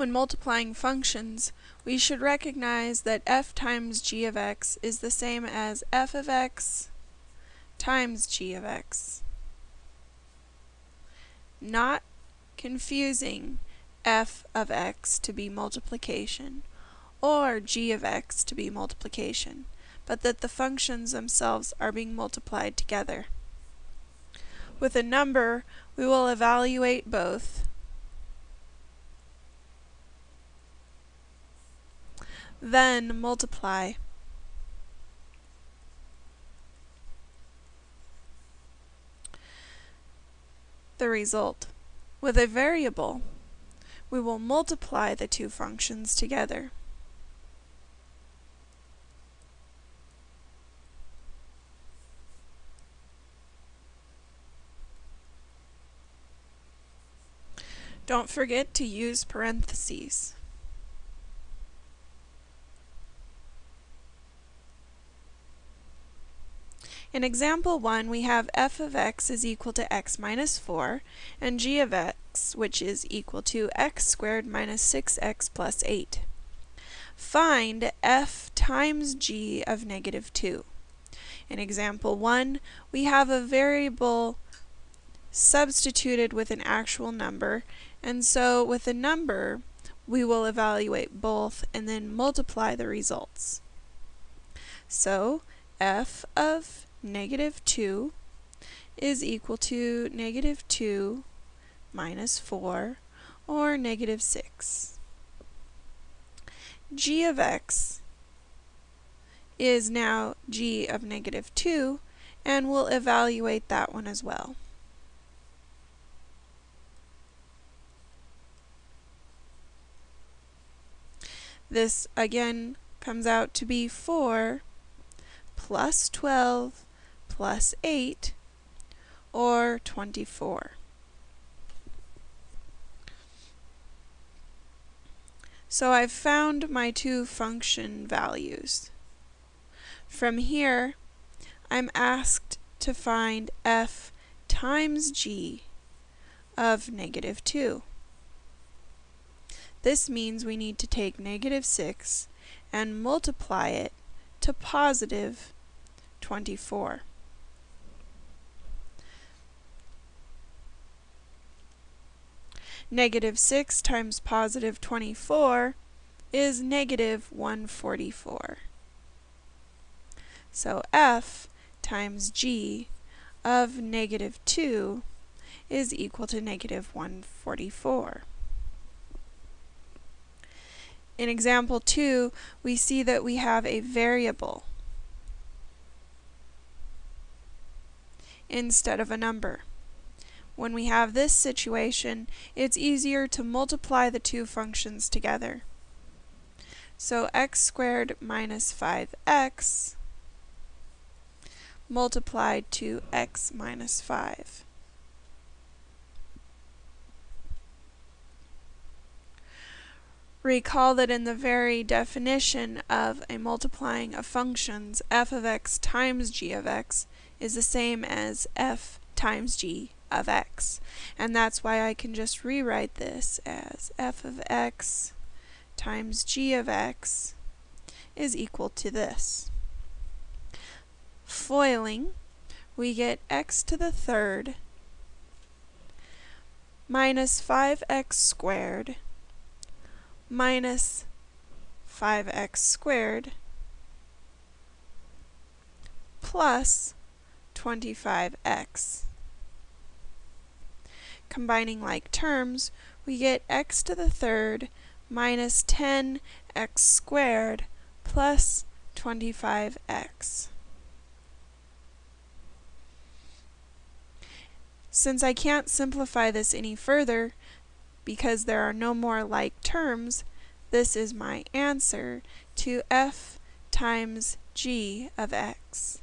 When multiplying functions, we should recognize that f times g of x is the same as f of x times g of x. Not confusing f of x to be multiplication or g of x to be multiplication, but that the functions themselves are being multiplied together. With a number, we will evaluate both then multiply. The result. With a variable, we will multiply the two functions together. Don't forget to use parentheses. In example 1, we have f of x is equal to x minus 4, and g of x, which is equal to x squared minus 6x plus 8. Find f times g of negative 2. In example 1, we have a variable substituted with an actual number, and so with a number, we will evaluate both and then multiply the results. So, f of negative 2 is equal to negative 2 minus 4, or negative 6. g of x is now g of negative 2, and we'll evaluate that one as well. This, again, comes out to be 4 plus 12 plus 8, or 24. So I've found my two function values. From here, I'm asked to find f times g of negative 2. This means we need to take negative 6 and multiply it to positive 24. Negative 6 times positive 24 is negative 144. So f times g of negative 2 is equal to negative 144. In example 2, we see that we have a variable instead of a number. When we have this situation, it's easier to multiply the two functions together. So x squared minus 5x multiplied to x minus 5. Recall that in the very definition of a multiplying of functions, f of x times g of x is the same as f times g of x. And that's why I can just rewrite this as f of x times g of x is equal to this. Foiling, we get x to the third minus 5x squared minus 5x squared plus 25x. Combining like terms, we get x to the third minus 10x squared plus 25x. Since I can't simplify this any further, because there are no more like terms, this is my answer to f times g of x.